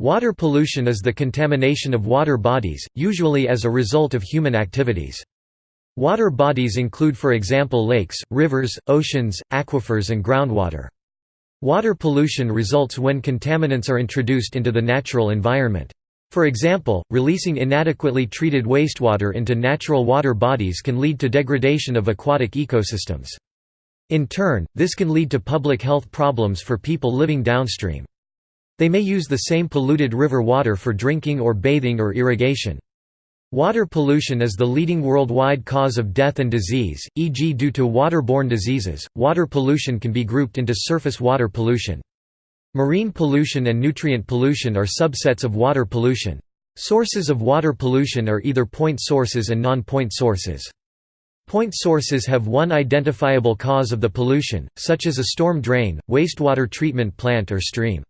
Water pollution is the contamination of water bodies, usually as a result of human activities. Water bodies include for example lakes, rivers, oceans, aquifers and groundwater. Water pollution results when contaminants are introduced into the natural environment. For example, releasing inadequately treated wastewater into natural water bodies can lead to degradation of aquatic ecosystems. In turn, this can lead to public health problems for people living downstream. They may use the same polluted river water for drinking or bathing or irrigation. Water pollution is the leading worldwide cause of death and disease, e.g. due to waterborne diseases. Water pollution can be grouped into surface water pollution. Marine pollution and nutrient pollution are subsets of water pollution. Sources of water pollution are either point sources and non-point sources. Point sources have one identifiable cause of the pollution, such as a storm drain, wastewater treatment plant or stream.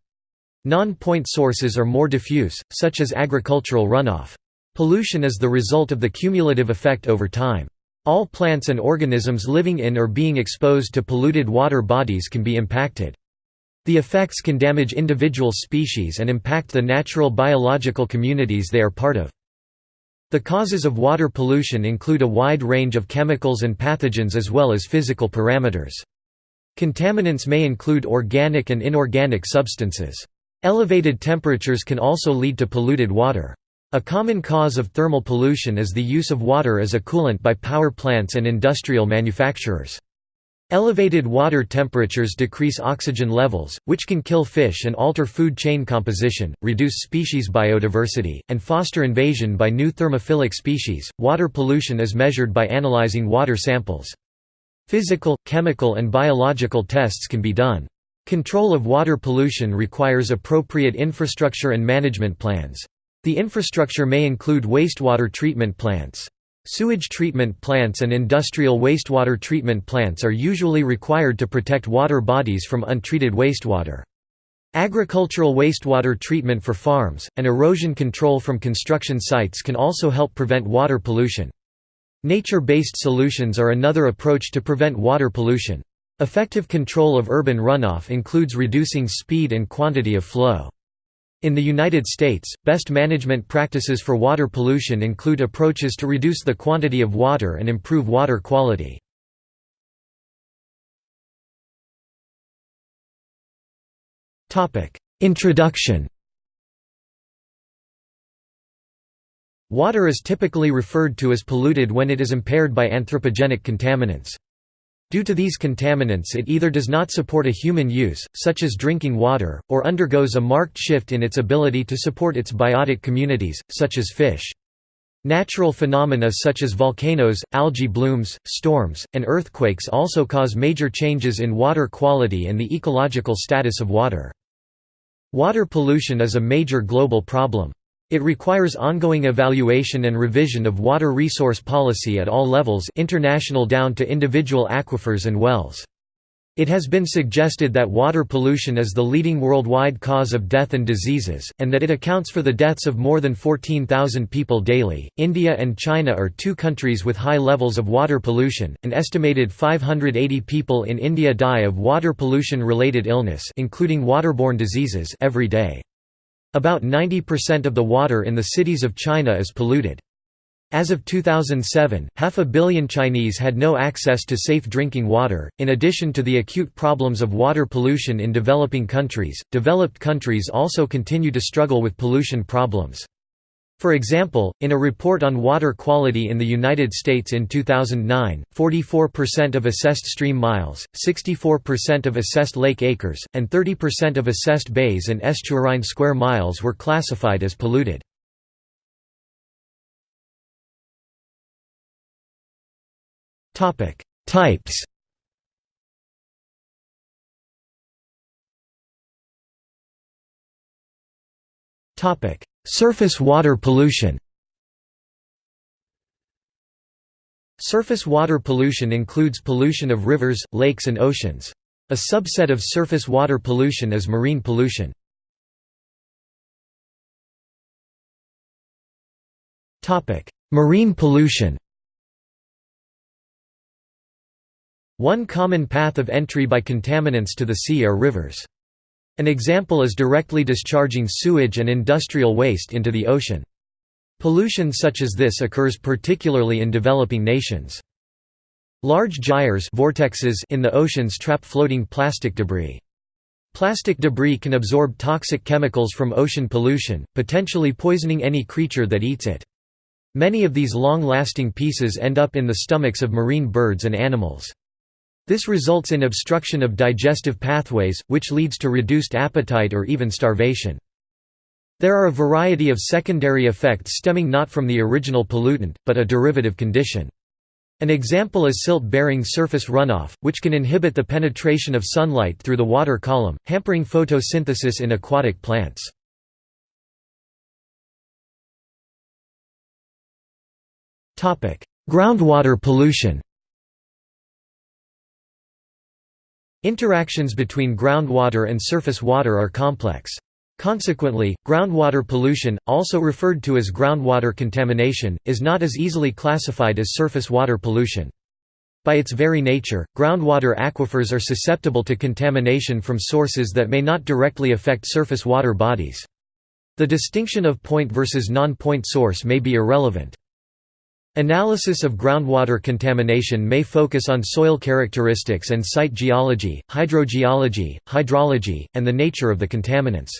Non-point sources are more diffuse, such as agricultural runoff. Pollution is the result of the cumulative effect over time. All plants and organisms living in or being exposed to polluted water bodies can be impacted. The effects can damage individual species and impact the natural biological communities they are part of. The causes of water pollution include a wide range of chemicals and pathogens as well as physical parameters. Contaminants may include organic and inorganic substances. Elevated temperatures can also lead to polluted water. A common cause of thermal pollution is the use of water as a coolant by power plants and industrial manufacturers. Elevated water temperatures decrease oxygen levels, which can kill fish and alter food chain composition, reduce species biodiversity, and foster invasion by new thermophilic species. Water pollution is measured by analyzing water samples. Physical, chemical, and biological tests can be done. Control of water pollution requires appropriate infrastructure and management plans. The infrastructure may include wastewater treatment plants. Sewage treatment plants and industrial wastewater treatment plants are usually required to protect water bodies from untreated wastewater. Agricultural wastewater treatment for farms, and erosion control from construction sites can also help prevent water pollution. Nature-based solutions are another approach to prevent water pollution. Effective control of urban runoff includes reducing speed and quantity of flow. In the United States, best management practices for water pollution include approaches to reduce the quantity of water and improve water quality. Introduction Water is typically referred to as polluted when it is impaired by anthropogenic contaminants. Due to these contaminants it either does not support a human use, such as drinking water, or undergoes a marked shift in its ability to support its biotic communities, such as fish. Natural phenomena such as volcanoes, algae blooms, storms, and earthquakes also cause major changes in water quality and the ecological status of water. Water pollution is a major global problem. It requires ongoing evaluation and revision of water resource policy at all levels international down to individual aquifers and wells. It has been suggested that water pollution is the leading worldwide cause of death and diseases, and that it accounts for the deaths of more than 14,000 people daily. India and China are two countries with high levels of water pollution. An estimated 580 people in India die of water pollution related illness, including waterborne diseases, every day. About 90% of the water in the cities of China is polluted. As of 2007, half a billion Chinese had no access to safe drinking water. In addition to the acute problems of water pollution in developing countries, developed countries also continue to struggle with pollution problems. For example, in a report on water quality in the United States in 2009, 44% of assessed stream miles, 64% of assessed lake acres, and 30% of assessed bays and estuarine square miles were classified as polluted. Types Topic Surface water pollution Surface water pollution includes pollution of rivers, lakes and oceans. A subset of surface water pollution is marine pollution. Marine pollution One common path of entry by contaminants to the sea are rivers. An example is directly discharging sewage and industrial waste into the ocean. Pollution such as this occurs particularly in developing nations. Large gyres vortexes in the oceans trap floating plastic debris. Plastic debris can absorb toxic chemicals from ocean pollution, potentially poisoning any creature that eats it. Many of these long-lasting pieces end up in the stomachs of marine birds and animals. This results in obstruction of digestive pathways, which leads to reduced appetite or even starvation. There are a variety of secondary effects stemming not from the original pollutant, but a derivative condition. An example is silt-bearing surface runoff, which can inhibit the penetration of sunlight through the water column, hampering photosynthesis in aquatic plants. Groundwater pollution Interactions between groundwater and surface water are complex. Consequently, groundwater pollution, also referred to as groundwater contamination, is not as easily classified as surface water pollution. By its very nature, groundwater aquifers are susceptible to contamination from sources that may not directly affect surface water bodies. The distinction of point versus non-point source may be irrelevant. Analysis of groundwater contamination may focus on soil characteristics and site geology, hydrogeology, hydrology, and the nature of the contaminants.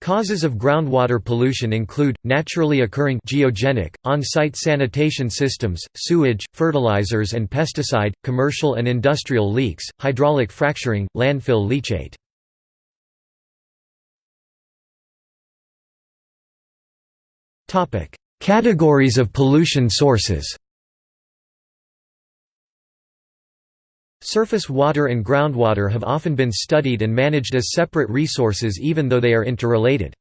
Causes of groundwater pollution include, naturally occurring geogenic, on-site sanitation systems, sewage, fertilizers and pesticide, commercial and industrial leaks, hydraulic fracturing, landfill leachate. Categories of pollution sources Surface water and groundwater have often been studied and managed as separate resources even though they are interrelated.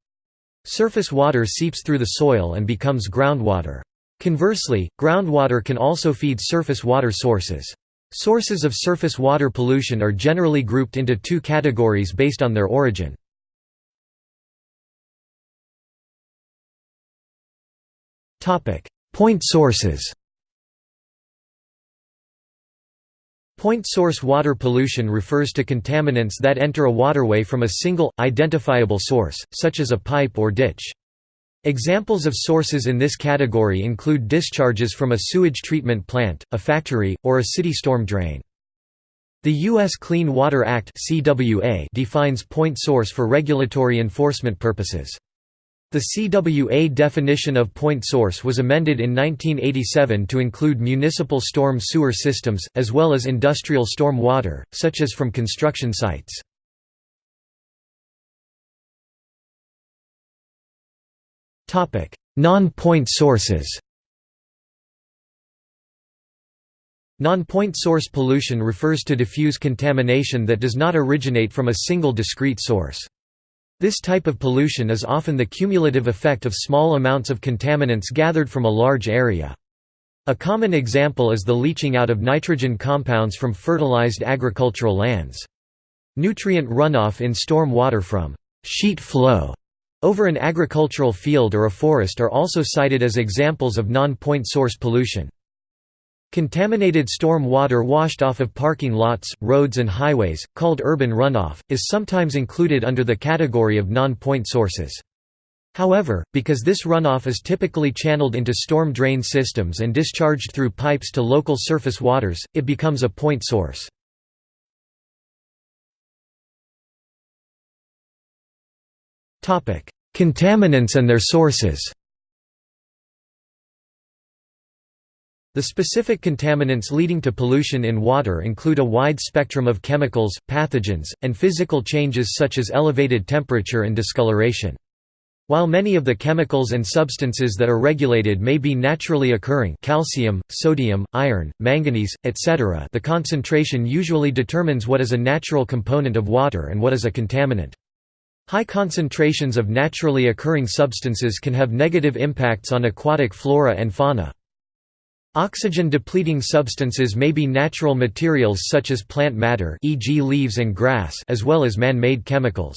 Surface water seeps through the soil and becomes groundwater. Conversely, groundwater can also feed surface water sources. Sources of surface water pollution are generally grouped into two categories based on their origin. Point sources Point source water pollution refers to contaminants that enter a waterway from a single, identifiable source, such as a pipe or ditch. Examples of sources in this category include discharges from a sewage treatment plant, a factory, or a city storm drain. The U.S. Clean Water Act defines point source for regulatory enforcement purposes. The CWA definition of point source was amended in 1987 to include municipal storm sewer systems, as well as industrial storm water, such as from construction sites. Non-point sources Non-point source pollution refers to diffuse contamination that does not originate from a single discrete source. This type of pollution is often the cumulative effect of small amounts of contaminants gathered from a large area. A common example is the leaching out of nitrogen compounds from fertilized agricultural lands. Nutrient runoff in storm water from sheet flow over an agricultural field or a forest are also cited as examples of non-point source pollution. Contaminated storm water washed off of parking lots, roads and highways, called urban runoff, is sometimes included under the category of non-point sources. However, because this runoff is typically channeled into storm drain systems and discharged through pipes to local surface waters, it becomes a point source. Contaminants and their sources The specific contaminants leading to pollution in water include a wide spectrum of chemicals, pathogens, and physical changes such as elevated temperature and discoloration. While many of the chemicals and substances that are regulated may be naturally occurring calcium, sodium, iron, manganese, etc. the concentration usually determines what is a natural component of water and what is a contaminant. High concentrations of naturally occurring substances can have negative impacts on aquatic flora and fauna. Oxygen-depleting substances may be natural materials such as plant matter e.g. leaves and grass as well as man-made chemicals.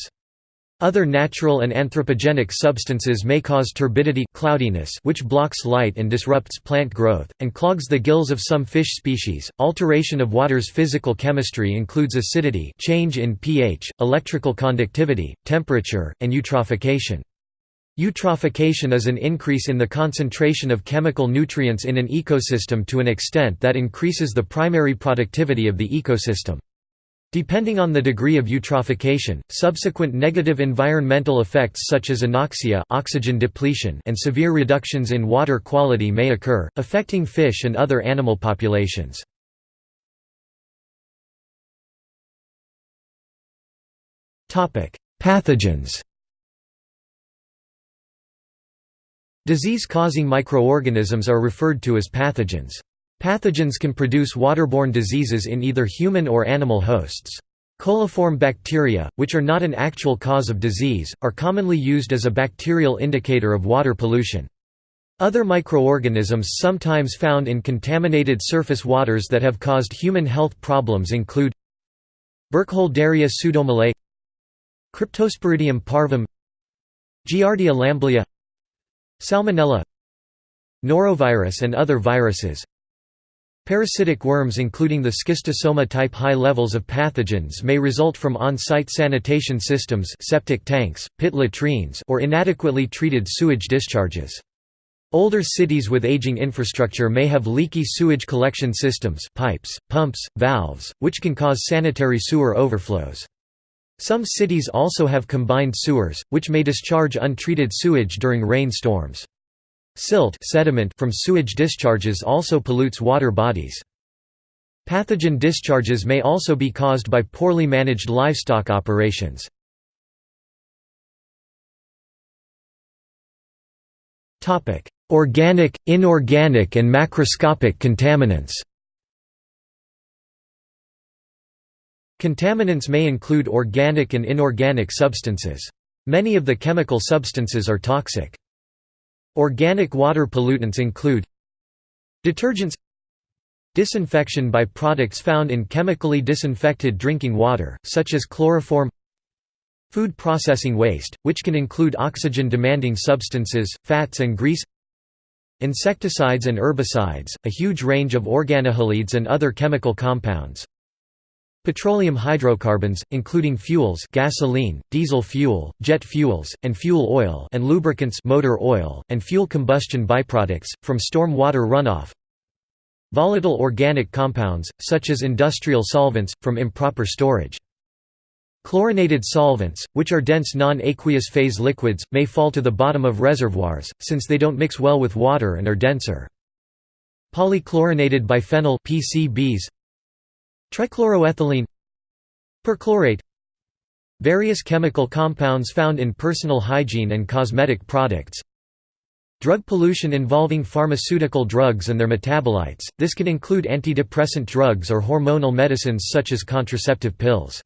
Other natural and anthropogenic substances may cause turbidity cloudiness which blocks light and disrupts plant growth, and clogs the gills of some fish species. Alteration of water's physical chemistry includes acidity change in pH, electrical conductivity, temperature, and eutrophication. Eutrophication is an increase in the concentration of chemical nutrients in an ecosystem to an extent that increases the primary productivity of the ecosystem. Depending on the degree of eutrophication, subsequent negative environmental effects such as anoxia oxygen depletion and severe reductions in water quality may occur, affecting fish and other animal populations. Pathogens Disease-causing microorganisms are referred to as pathogens. Pathogens can produce waterborne diseases in either human or animal hosts. Coliform bacteria, which are not an actual cause of disease, are commonly used as a bacterial indicator of water pollution. Other microorganisms sometimes found in contaminated surface waters that have caused human health problems include Burkholderia pseudomallei Cryptosporidium parvum Giardia lamblia Salmonella Norovirus and other viruses Parasitic worms including the schistosoma type high levels of pathogens may result from on-site sanitation systems septic tanks, pit latrines or inadequately treated sewage discharges. Older cities with aging infrastructure may have leaky sewage collection systems pipes, pumps, valves, which can cause sanitary sewer overflows. Some cities also have combined sewers, which may discharge untreated sewage during rainstorms. Silt sediment from sewage discharges also pollutes water bodies. Pathogen discharges may also be caused by poorly managed livestock operations. Organic, inorganic and macroscopic contaminants Contaminants may include organic and inorganic substances. Many of the chemical substances are toxic. Organic water pollutants include Detergents Disinfection by products found in chemically disinfected drinking water, such as chloroform Food processing waste, which can include oxygen-demanding substances, fats and grease Insecticides and herbicides, a huge range of organohalides and other chemical compounds Petroleum hydrocarbons, including fuels gasoline, diesel fuel, jet fuels, and fuel oil and lubricants motor oil, and fuel combustion byproducts, from storm water runoff Volatile organic compounds, such as industrial solvents, from improper storage. Chlorinated solvents, which are dense non-aqueous phase liquids, may fall to the bottom of reservoirs, since they don't mix well with water and are denser. Polychlorinated biphenyl PCBs, Trichloroethylene Perchlorate Various chemical compounds found in personal hygiene and cosmetic products Drug pollution involving pharmaceutical drugs and their metabolites, this can include antidepressant drugs or hormonal medicines such as contraceptive pills.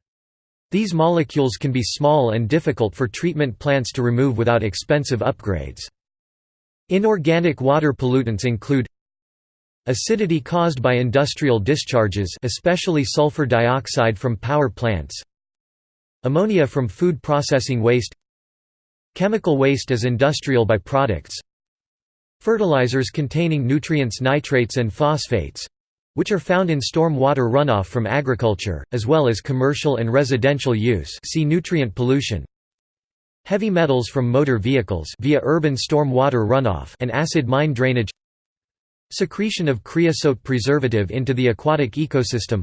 These molecules can be small and difficult for treatment plants to remove without expensive upgrades. Inorganic water pollutants include Acidity caused by industrial discharges especially sulfur dioxide from power plants Ammonia from food processing waste Chemical waste as industrial byproducts Fertilizers containing nutrients nitrates and phosphates which are found in storm water runoff from agriculture, as well as commercial and residential use see nutrient pollution. Heavy metals from motor vehicles via urban storm water runoff and acid mine drainage Secretion of creosote preservative into the aquatic ecosystem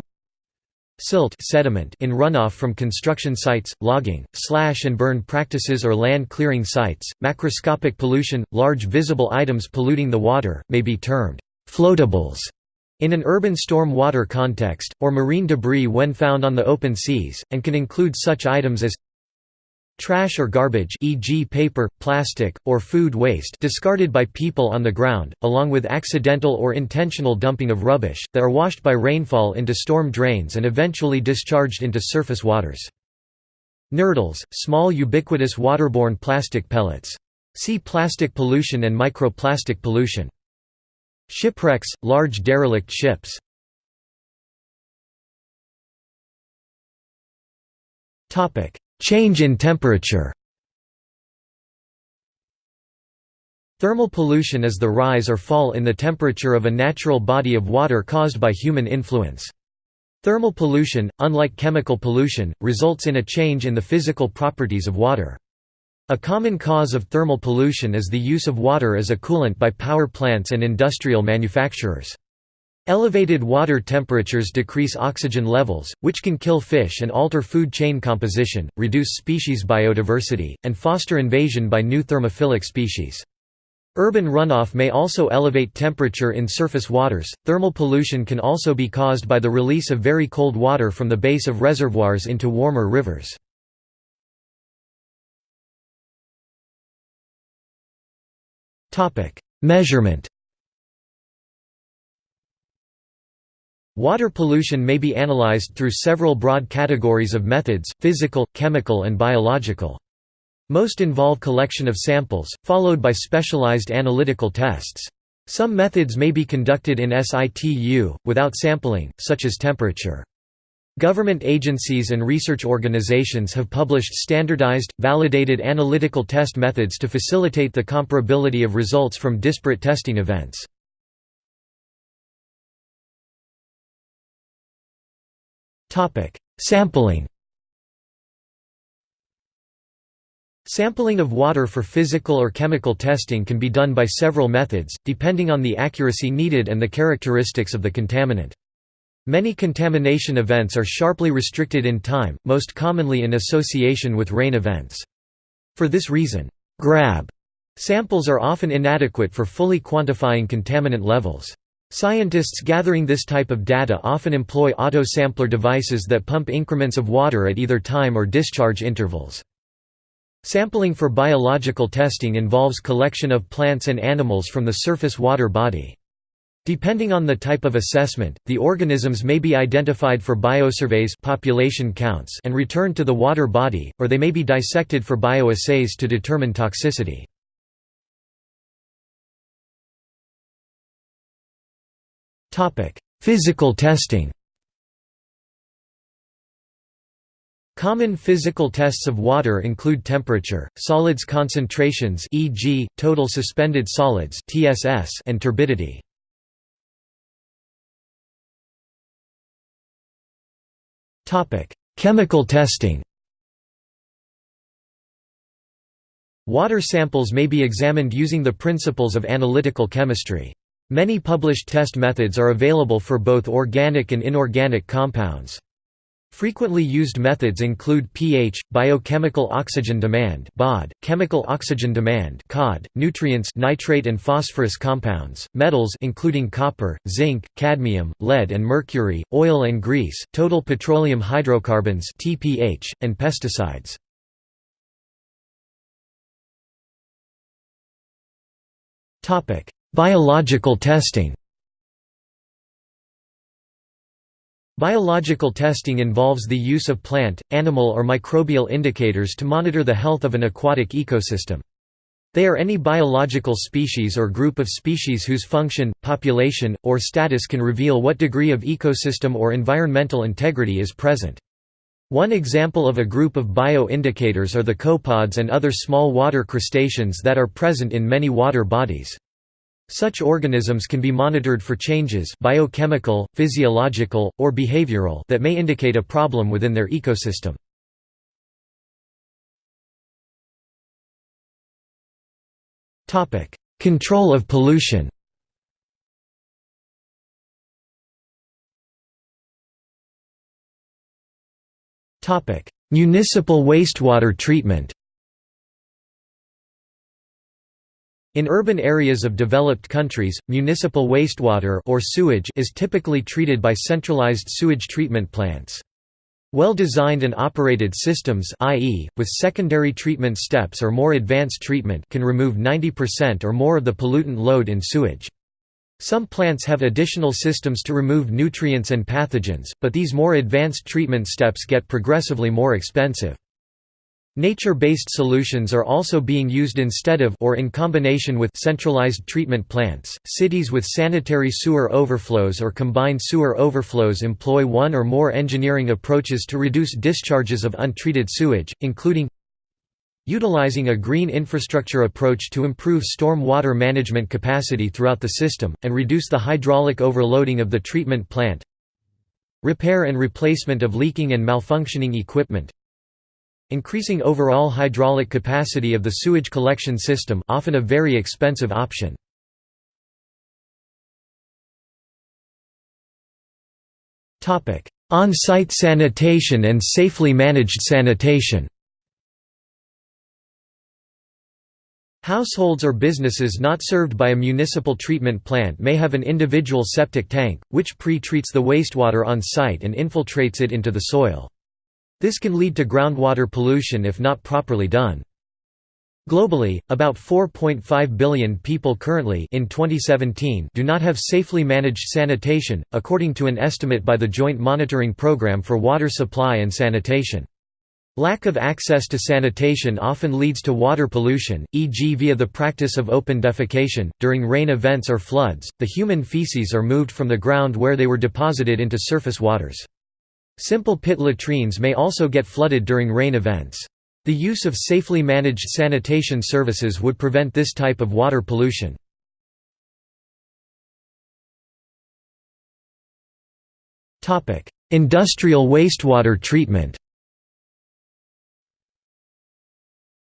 Silt sediment in runoff from construction sites, logging, slash and burn practices or land clearing sites, macroscopic pollution, large visible items polluting the water, may be termed «floatables» in an urban storm water context, or marine debris when found on the open seas, and can include such items as Trash or garbage e.g. paper, plastic, or food waste discarded by people on the ground, along with accidental or intentional dumping of rubbish, that are washed by rainfall into storm drains and eventually discharged into surface waters. Nurdles, small ubiquitous waterborne plastic pellets. See plastic pollution and microplastic pollution. Shipwrecks, large derelict ships. Change in temperature Thermal pollution is the rise or fall in the temperature of a natural body of water caused by human influence. Thermal pollution, unlike chemical pollution, results in a change in the physical properties of water. A common cause of thermal pollution is the use of water as a coolant by power plants and industrial manufacturers. Elevated water temperatures decrease oxygen levels, which can kill fish and alter food chain composition, reduce species biodiversity, and foster invasion by new thermophilic species. Urban runoff may also elevate temperature in surface waters. Thermal pollution can also be caused by the release of very cold water from the base of reservoirs into warmer rivers. Topic: Measurement. Water pollution may be analyzed through several broad categories of methods: physical, chemical, and biological. Most involve collection of samples, followed by specialized analytical tests. Some methods may be conducted in situ, without sampling, such as temperature. Government agencies and research organizations have published standardized, validated analytical test methods to facilitate the comparability of results from disparate testing events. Sampling Sampling of water for physical or chemical testing can be done by several methods, depending on the accuracy needed and the characteristics of the contaminant. Many contamination events are sharply restricted in time, most commonly in association with rain events. For this reason, grab samples are often inadequate for fully quantifying contaminant levels. Scientists gathering this type of data often employ auto-sampler devices that pump increments of water at either time or discharge intervals. Sampling for biological testing involves collection of plants and animals from the surface water body. Depending on the type of assessment, the organisms may be identified for biosurveys population counts and returned to the water body, or they may be dissected for bioassays to determine toxicity. Physical testing Common physical tests of water include temperature, solids concentrations e.g., total suspended solids (TSS) and turbidity. Topic: Chemical testing. Water samples may be examined using the principles of analytical chemistry. Many published test methods are available for both organic and inorganic compounds. Frequently used methods include pH, biochemical oxygen demand (BOD), chemical oxygen demand (COD), nutrients, nitrate and phosphorus compounds, metals including copper, zinc, cadmium, lead and mercury, oil and grease, total petroleum hydrocarbons (TPH), and pesticides. Topic: Biological testing. Biological testing involves the use of plant, animal or microbial indicators to monitor the health of an aquatic ecosystem. They are any biological species or group of species whose function, population, or status can reveal what degree of ecosystem or environmental integrity is present. One example of a group of bioindicators are the copepods and other small water crustaceans that are present in many water bodies. Such organisms can be monitored for changes biochemical, physiological, or behavioral that may indicate a problem within their ecosystem. Control of pollution Municipal wastewater treatment In urban areas of developed countries, municipal wastewater or sewage is typically treated by centralized sewage treatment plants. Well-designed and operated systems i.e., with secondary treatment steps or more advanced treatment can remove 90% or more of the pollutant load in sewage. Some plants have additional systems to remove nutrients and pathogens, but these more advanced treatment steps get progressively more expensive. Nature-based solutions are also being used instead of or in combination with centralized treatment plants. Cities with sanitary sewer overflows or combined sewer overflows employ one or more engineering approaches to reduce discharges of untreated sewage, including utilizing a green infrastructure approach to improve storm water management capacity throughout the system, and reduce the hydraulic overloading of the treatment plant repair and replacement of leaking and malfunctioning equipment increasing overall hydraulic capacity of the sewage collection system often a very expensive option. On-site sanitation and safely managed sanitation Households or businesses not served by a municipal treatment plant may have an individual septic tank, which pre-treats the wastewater on site and infiltrates it into the soil. This can lead to groundwater pollution if not properly done. Globally, about 4.5 billion people currently in 2017 do not have safely managed sanitation, according to an estimate by the Joint Monitoring Programme for Water Supply and Sanitation. Lack of access to sanitation often leads to water pollution, e.g. via the practice of open defecation. During rain events or floods, the human feces are moved from the ground where they were deposited into surface waters. Simple pit latrines may also get flooded during rain events. The use of safely managed sanitation services would prevent this type of water pollution. Industrial wastewater treatment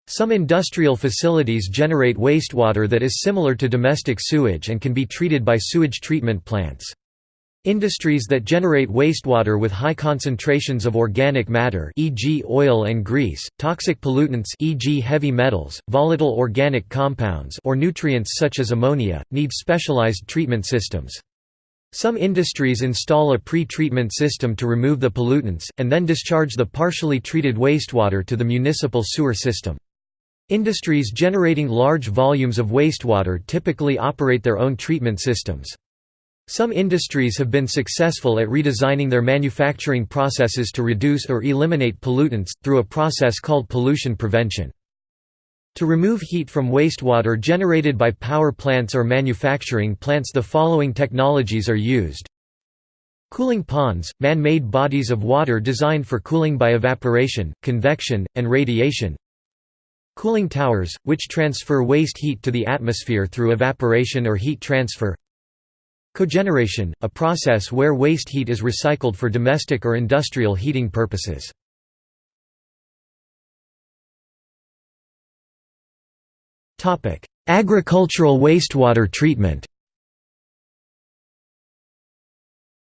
Some industrial facilities generate wastewater that is similar to domestic sewage and can be treated by sewage treatment plants. Industries that generate wastewater with high concentrations of organic matter e.g. oil and grease, toxic pollutants e.g. heavy metals, volatile organic compounds or nutrients such as ammonia, need specialized treatment systems. Some industries install a pre-treatment system to remove the pollutants, and then discharge the partially treated wastewater to the municipal sewer system. Industries generating large volumes of wastewater typically operate their own treatment systems. Some industries have been successful at redesigning their manufacturing processes to reduce or eliminate pollutants, through a process called pollution prevention. To remove heat from wastewater generated by power plants or manufacturing plants the following technologies are used. Cooling ponds, man-made bodies of water designed for cooling by evaporation, convection, and radiation. Cooling towers, which transfer waste heat to the atmosphere through evaporation or heat transfer. Cogeneration, a process where waste heat is recycled for domestic or industrial heating purposes. Agricultural wastewater treatment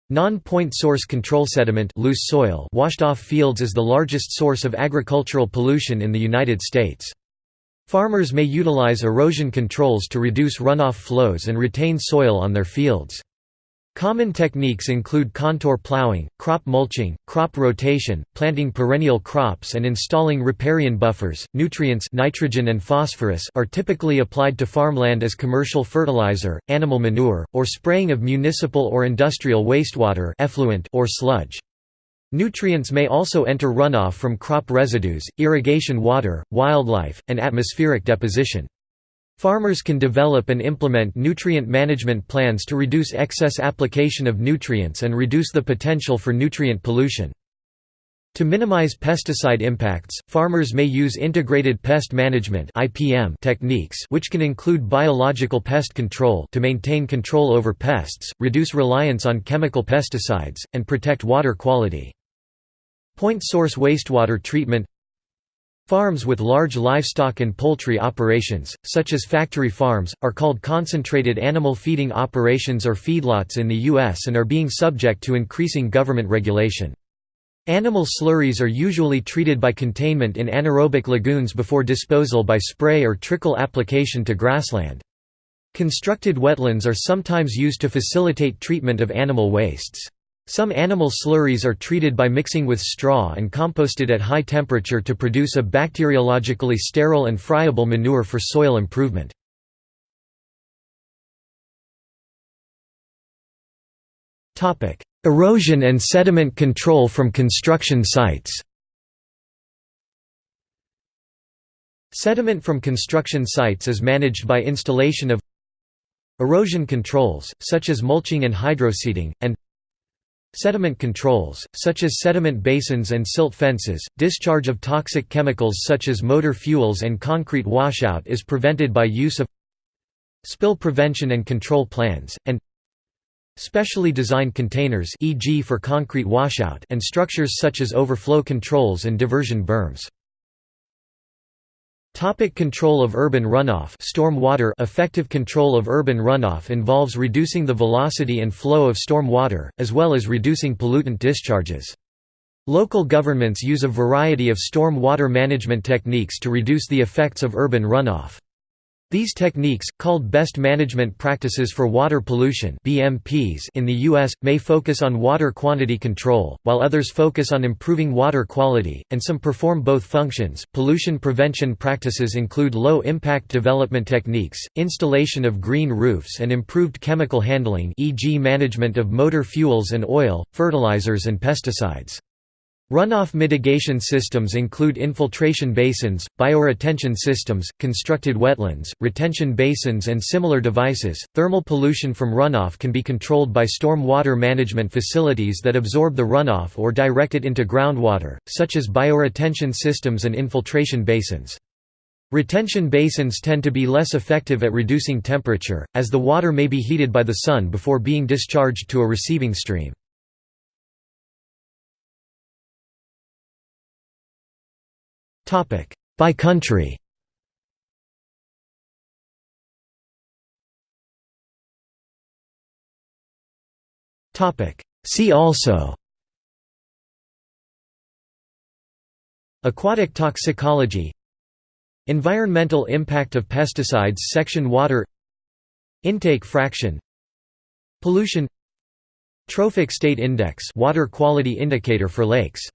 Non-point source control sediment loose soil washed off fields is the largest source of agricultural pollution in the United States. Farmers may utilize erosion controls to reduce runoff flows and retain soil on their fields. Common techniques include contour plowing, crop mulching, crop rotation, planting perennial crops and installing riparian buffers. Nutrients nitrogen and phosphorus are typically applied to farmland as commercial fertilizer, animal manure, or spraying of municipal or industrial wastewater effluent or sludge. Nutrients may also enter runoff from crop residues, irrigation water, wildlife, and atmospheric deposition. Farmers can develop and implement nutrient management plans to reduce excess application of nutrients and reduce the potential for nutrient pollution. To minimize pesticide impacts, farmers may use integrated pest management (IPM) techniques which can include biological pest control to maintain control over pests, reduce reliance on chemical pesticides, and protect water quality. Point source wastewater treatment Farms with large livestock and poultry operations, such as factory farms, are called concentrated animal feeding operations or feedlots in the U.S. and are being subject to increasing government regulation. Animal slurries are usually treated by containment in anaerobic lagoons before disposal by spray or trickle application to grassland. Constructed wetlands are sometimes used to facilitate treatment of animal wastes. Some animal slurries are treated by mixing with straw and composted at high temperature to produce a bacteriologically sterile and friable manure for soil improvement. Erosion and sediment control from construction sites. Sediment from construction sites is managed by installation of erosion controls, such as mulching and hydroseeding, and Sediment controls, such as sediment basins and silt fences, discharge of toxic chemicals such as motor fuels and concrete washout is prevented by use of spill prevention and control plans, and specially designed containers e.g. for concrete washout and structures such as overflow controls and diversion berms. Topic control of urban runoff storm water Effective control of urban runoff involves reducing the velocity and flow of storm water, as well as reducing pollutant discharges. Local governments use a variety of storm water management techniques to reduce the effects of urban runoff. These techniques, called Best Management Practices for Water Pollution (BMPs) in the US, may focus on water quantity control, while others focus on improving water quality, and some perform both functions. Pollution prevention practices include low-impact development techniques, installation of green roofs and improved chemical handling e.g. management of motor fuels and oil, fertilizers and pesticides. Runoff mitigation systems include infiltration basins, bioretention systems, constructed wetlands, retention basins, and similar devices. Thermal pollution from runoff can be controlled by storm water management facilities that absorb the runoff or direct it into groundwater, such as bioretention systems and infiltration basins. Retention basins tend to be less effective at reducing temperature, as the water may be heated by the sun before being discharged to a receiving stream. By country. Topic. See also. Aquatic toxicology. Environmental impact of pesticides Section Water. Intake fraction. Pollution. Trophic state index water quality indicator for lakes